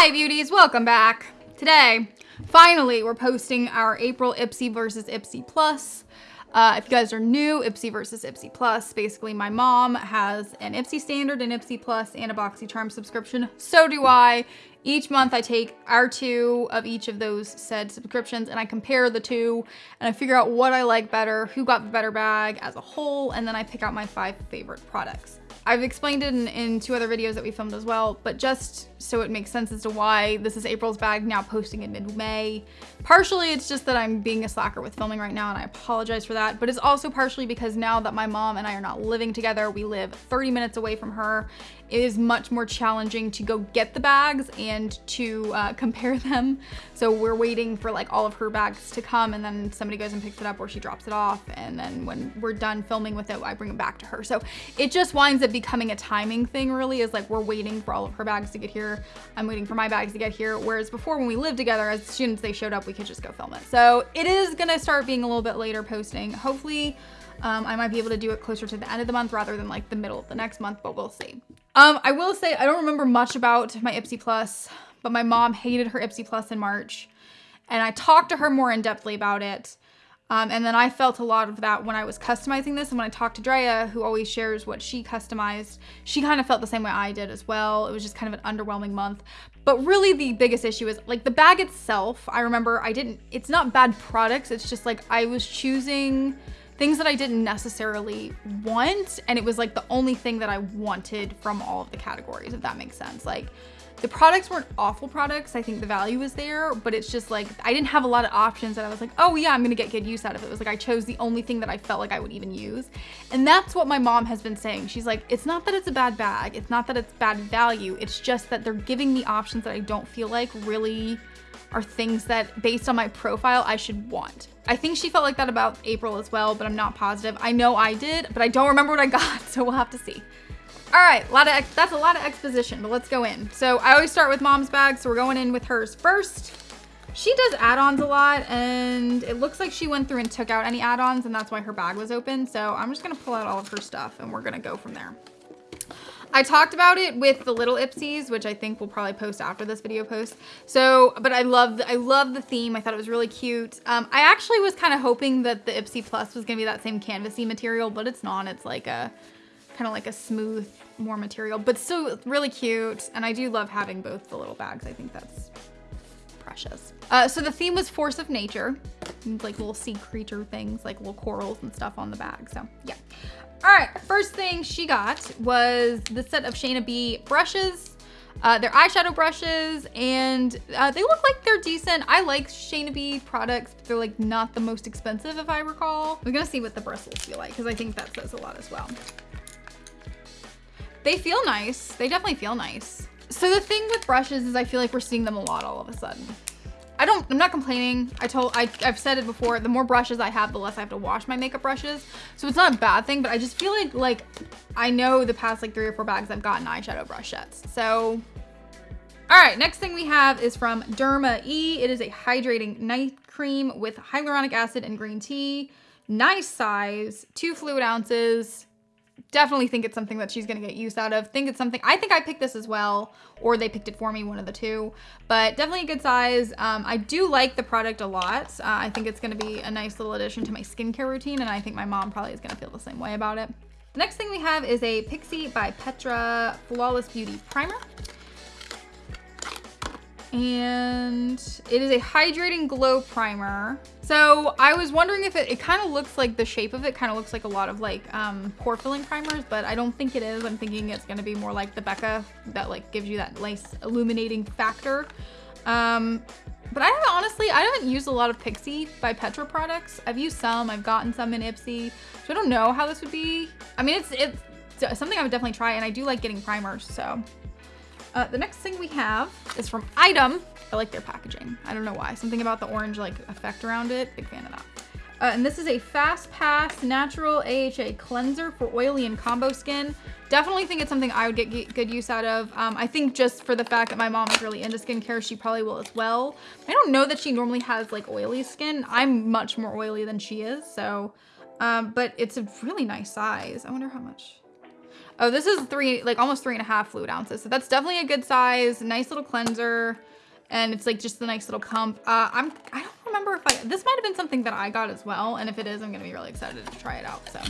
Hi beauties, welcome back. Today, finally, we're posting our April Ipsy versus Ipsy Plus. Uh, if you guys are new, Ipsy versus Ipsy Plus, basically my mom has an Ipsy Standard, an Ipsy Plus, and a BoxyCharm subscription. So do I. Each month I take our two of each of those said subscriptions and I compare the two and I figure out what I like better, who got the better bag as a whole, and then I pick out my five favorite products. I've explained it in, in, two other videos that we filmed as well, but just so it makes sense as to why this is April's bag now posting in mid-May. Partially it's just that I'm being a slacker with filming right now and I apologize for that, but it's also partially because now that my mom and I are not living together, we live 30 minutes away from her, it is much more challenging to go get the bags and to uh, compare them. So we're waiting for like all of her bags to come and then somebody goes and picks it up or she drops it off. And then when we're done filming with it, I bring it back to her. So it just winds up becoming a timing thing really is like we're waiting for all of her bags to get here. I'm waiting for my bags to get here. Whereas before when we lived together, as soon as they showed up, we could just go film it. So it is gonna start being a little bit later posting. Hopefully um, I might be able to do it closer to the end of the month rather than like the middle of the next month, but we'll see. Um, I will say I don't remember much about my Ipsy Plus, but my mom hated her Ipsy Plus in March. And I talked to her more in depthly about it. Um, and then I felt a lot of that when I was customizing this. And when I talked to Drea, who always shares what she customized, she kind of felt the same way I did as well. It was just kind of an underwhelming month. But really the biggest issue is like the bag itself. I remember I didn't, it's not bad products. It's just like I was choosing things that I didn't necessarily want. And it was like the only thing that I wanted from all of the categories, if that makes sense. Like the products weren't awful products. I think the value was there, but it's just like, I didn't have a lot of options that I was like, oh yeah, I'm gonna get good use out of it. It was like, I chose the only thing that I felt like I would even use. And that's what my mom has been saying. She's like, it's not that it's a bad bag. It's not that it's bad value. It's just that they're giving me options that I don't feel like really are things that based on my profile I should want. I think she felt like that about April as well, but I'm not positive. I know I did, but I don't remember what I got, so we'll have to see. All right, a lot of that's a lot of exposition, but let's go in. So I always start with mom's bag, so we're going in with hers first. She does add-ons a lot, and it looks like she went through and took out any add-ons, and that's why her bag was open. So I'm just gonna pull out all of her stuff, and we're gonna go from there. I talked about it with the little Ipsies, which I think we'll probably post after this video post. So, but I love, I love the theme. I thought it was really cute. Um, I actually was kind of hoping that the Ipsy Plus was gonna be that same canvasy material, but it's not. It's like a, kind of like a smooth, more material, but still really cute. And I do love having both the little bags. I think that's precious. Uh, so the theme was force of nature, like little sea creature things, like little corals and stuff on the bag. So yeah. All right, first thing she got was the set of Shayna B brushes. Uh, they're eyeshadow brushes and uh, they look like they're decent. I like Shayna B products, but they're like not the most expensive if I recall. We're gonna see what the bristles feel like because I think that says a lot as well. They feel nice. They definitely feel nice. So the thing with brushes is I feel like we're seeing them a lot all of a sudden. I don't, I'm not complaining. I told, I, I've said it before, the more brushes I have, the less I have to wash my makeup brushes. So it's not a bad thing, but I just feel like, like, I know the past like three or four bags I've gotten eyeshadow brush sets. So, all right, next thing we have is from Derma E. It is a hydrating night cream with hyaluronic acid and green tea. Nice size, two fluid ounces definitely think it's something that she's gonna get use out of. Think it's something, I think I picked this as well, or they picked it for me, one of the two, but definitely a good size. Um, I do like the product a lot. Uh, I think it's gonna be a nice little addition to my skincare routine, and I think my mom probably is gonna feel the same way about it. The next thing we have is a Pixi by Petra Flawless Beauty Primer and it is a hydrating glow primer. So I was wondering if it, it kind of looks like the shape of it kind of looks like a lot of like um, pore filling primers, but I don't think it is. I'm thinking it's going to be more like the Becca that like gives you that nice illuminating factor. Um, but I haven't, honestly, I haven't used a lot of Pixi by Petra products. I've used some, I've gotten some in Ipsy, so I don't know how this would be. I mean, it's, it's something I would definitely try and I do like getting primers, so uh, the next thing we have is from Item. I like their packaging. I don't know why. Something about the orange like effect around it. Big fan of that. Uh, and this is a Fast Pass Natural AHA Cleanser for oily and combo skin. Definitely think it's something I would get good use out of. Um, I think just for the fact that my mom is really into skincare, she probably will as well. I don't know that she normally has like oily skin. I'm much more oily than she is, so, um, but it's a really nice size. I wonder how much. Oh, this is three, like almost three and a half fluid ounces. So that's definitely a good size, nice little cleanser. And it's like just a nice little pump. Uh, I'm, I don't remember if I, this might've been something that I got as well. And if it is, I'm gonna be really excited to try it out, so.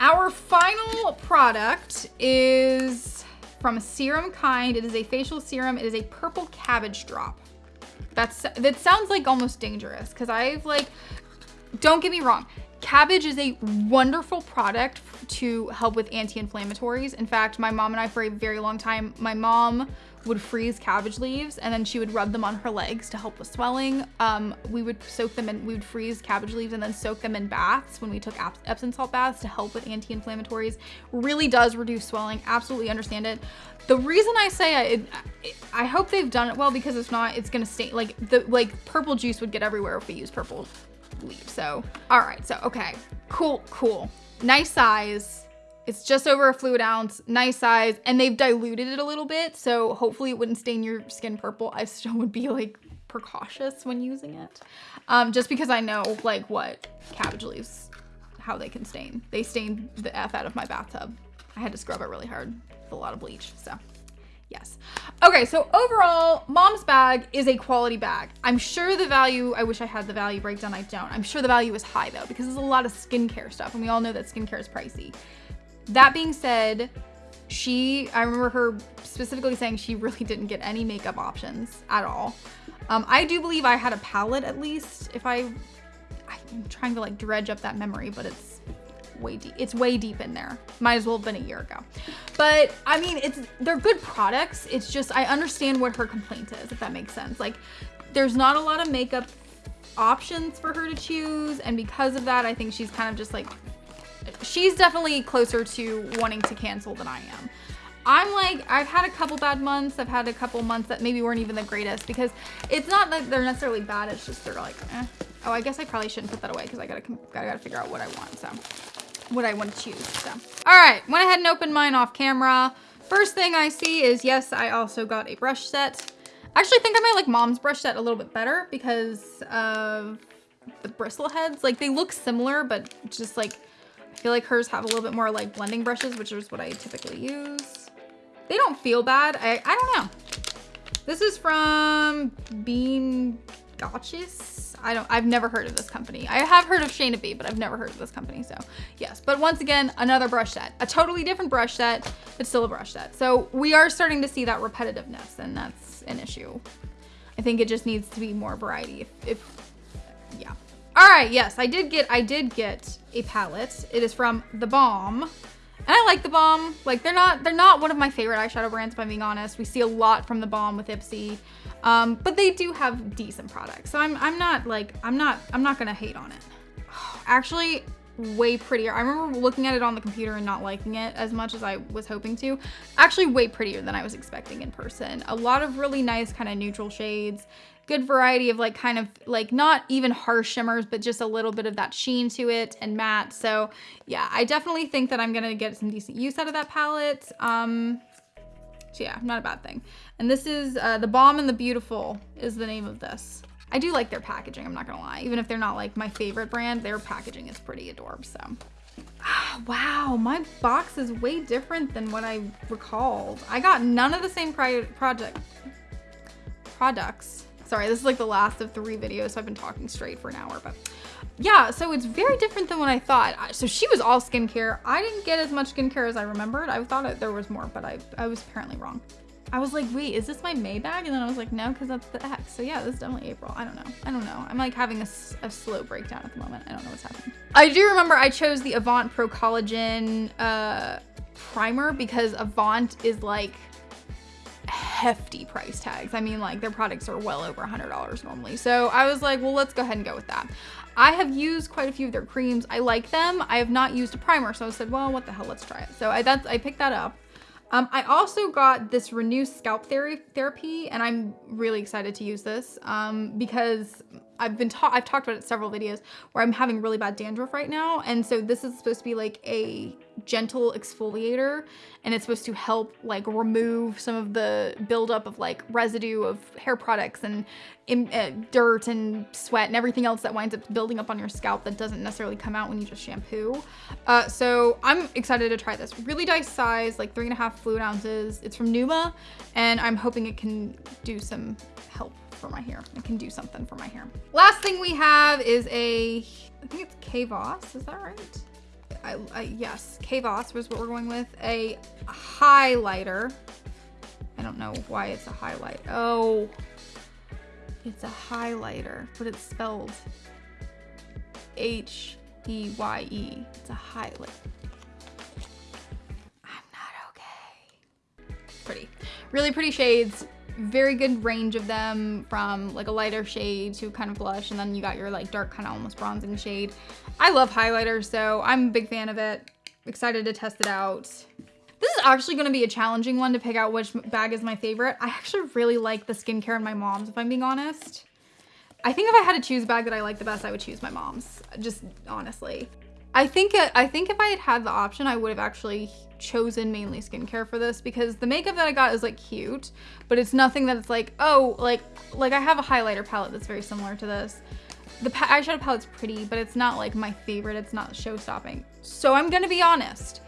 Our final product is from a Serum Kind. It is a facial serum. It is a purple cabbage drop. That's, that sounds like almost dangerous because I've like, don't get me wrong. Cabbage is a wonderful product to help with anti-inflammatories. In fact, my mom and I for a very long time, my mom would freeze cabbage leaves and then she would rub them on her legs to help with swelling. Um, we would soak them in, we would freeze cabbage leaves and then soak them in baths when we took Epsom salt baths to help with anti-inflammatories. Really does reduce swelling, absolutely understand it. The reason I say I, it, I hope they've done it well because if not, it's gonna stay, like the like purple juice would get everywhere if we use purple leaves. So, all right, so okay, cool, cool. Nice size it's just over a fluid ounce, nice size, and they've diluted it a little bit, so hopefully it wouldn't stain your skin purple. I still would be like precautious when using it, um, just because I know like what cabbage leaves, how they can stain. They stained the F out of my bathtub. I had to scrub it really hard with a lot of bleach, so yes. Okay, so overall, mom's bag is a quality bag. I'm sure the value, I wish I had the value breakdown, I don't. I'm sure the value is high though, because there's a lot of skincare stuff, and we all know that skincare is pricey. That being said, she, I remember her specifically saying she really didn't get any makeup options at all. Um, I do believe I had a palette at least if I, I'm trying to like dredge up that memory, but it's way deep. It's way deep in there. Might as well have been a year ago. But I mean, it's, they're good products. It's just, I understand what her complaint is, if that makes sense. Like there's not a lot of makeup options for her to choose. And because of that, I think she's kind of just like she's definitely closer to wanting to cancel than I am. I'm like, I've had a couple bad months. I've had a couple months that maybe weren't even the greatest because it's not that they're necessarily bad. It's just they're like, eh. Oh, I guess I probably shouldn't put that away because I gotta, I gotta figure out what I want. So what I want to choose. So, all right, went ahead and opened mine off camera. First thing I see is, yes, I also got a brush set. I actually think I might like mom's brush set a little bit better because of the bristle heads. Like they look similar, but just like I feel like hers have a little bit more like blending brushes, which is what I typically use. They don't feel bad. I, I don't know. This is from Bean Gotchis. I don't, I've never heard of this company. I have heard of Shayna B, but I've never heard of this company. So yes, but once again, another brush set, a totally different brush set, but still a brush set. So we are starting to see that repetitiveness and that's an issue. I think it just needs to be more variety. If, if yeah. All right, yes, I did get, I did get a palette. It is from The Balm. And I like The Balm. Like they're not, they're not one of my favorite eyeshadow brands, if I'm being honest. We see a lot from The Balm with Ipsy. Um, but they do have decent products. So I'm, I'm not like, I'm not, I'm not gonna hate on it. Actually, way prettier. I remember looking at it on the computer and not liking it as much as I was hoping to. Actually way prettier than I was expecting in person. A lot of really nice kind of neutral shades good variety of like kind of like not even harsh shimmers, but just a little bit of that sheen to it and matte. So yeah, I definitely think that I'm gonna get some decent use out of that palette. Um, so yeah, not a bad thing. And this is uh, The Balm and the Beautiful is the name of this. I do like their packaging, I'm not gonna lie. Even if they're not like my favorite brand, their packaging is pretty adorable, so. wow, my box is way different than what I recalled. I got none of the same project products Sorry, this is like the last of three videos, so I've been talking straight for an hour, but yeah, so it's very different than what I thought. So she was all skincare. I didn't get as much skincare as I remembered. I thought there was more, but I, I was apparently wrong. I was like, wait, is this my May bag? And then I was like, no, because that's the X. So yeah, this is definitely April. I don't know. I don't know. I'm like having a, a slow breakdown at the moment. I don't know what's happening. I do remember I chose the Avant Pro Collagen uh, primer because Avant is like hefty price tags. I mean, like their products are well over a $100 normally. So I was like, well, let's go ahead and go with that. I have used quite a few of their creams. I like them. I have not used a primer. So I said, well, what the hell, let's try it. So I, that's, I picked that up. Um, I also got this Renew Scalp Therapy, and I'm really excited to use this um, because I've been taught, I've talked about it in several videos where I'm having really bad dandruff right now. And so this is supposed to be like a gentle exfoliator and it's supposed to help like remove some of the buildup of like residue of hair products and uh, dirt and sweat and everything else that winds up building up on your scalp that doesn't necessarily come out when you just shampoo. Uh, so I'm excited to try this. Really nice size, like three and a half fluid ounces. It's from Numa and I'm hoping it can do some help for my hair. It can do something for my hair. Last thing we have is a, I think it's K-Voss, is that right? I, I, yes, K-Voss was what we're going with. A highlighter. I don't know why it's a highlight. Oh, it's a highlighter, but it's spelled H-E-Y-E. It's a highlight. I'm not okay. Pretty. Really pretty shades very good range of them from like a lighter shade to kind of blush and then you got your like dark kind of almost bronzing shade. I love highlighters so I'm a big fan of it. Excited to test it out. This is actually going to be a challenging one to pick out which bag is my favorite. I actually really like the skincare in my mom's if I'm being honest. I think if I had to choose a bag that I like the best, I would choose my mom's, just honestly. I think I think if I had had the option, I would have actually chosen mainly skincare for this because the makeup that I got is like cute, but it's nothing that it's like, oh, like, like I have a highlighter palette that's very similar to this. The eyeshadow palette's pretty, but it's not like my favorite. It's not show stopping. So I'm gonna be honest.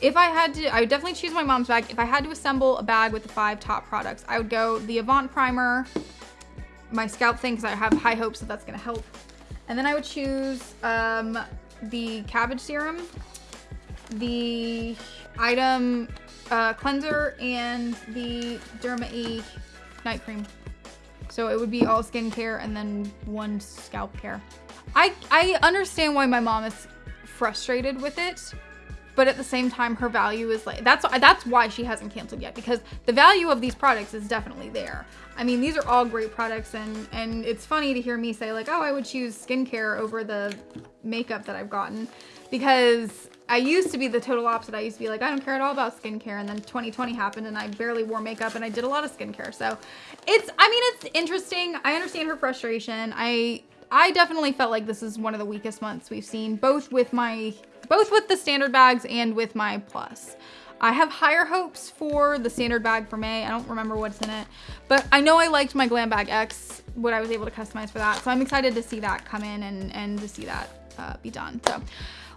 If I had to, I would definitely choose my mom's bag. If I had to assemble a bag with the five top products, I would go the Avant Primer, my scalp thing, because I have high hopes that that's gonna help. And then I would choose um, the cabbage serum, the item uh, cleanser, and the Derma E night cream. So it would be all skincare and then one scalp care. I, I understand why my mom is frustrated with it, but at the same time, her value is like, that's, that's why she hasn't canceled yet because the value of these products is definitely there. I mean, these are all great products and, and it's funny to hear me say like, oh, I would choose skincare over the makeup that I've gotten because I used to be the total opposite. I used to be like, I don't care at all about skincare. And then 2020 happened and I barely wore makeup and I did a lot of skincare. So it's, I mean, it's interesting. I understand her frustration. I, I definitely felt like this is one of the weakest months we've seen, both with my, both with the standard bags and with my plus. I have higher hopes for the standard bag for May. I don't remember what's in it, but I know I liked my Glam Bag X, what I was able to customize for that. So I'm excited to see that come in and, and to see that uh, be done. So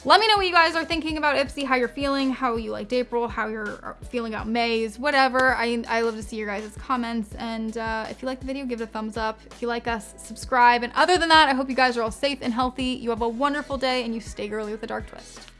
let me know what you guys are thinking about Ipsy, how you're feeling, how you liked April, how you're uh, feeling about May's, whatever. I, I love to see your guys' comments. And uh, if you like the video, give it a thumbs up. If you like us, subscribe. And other than that, I hope you guys are all safe and healthy. You have a wonderful day and you stay girly with a dark twist.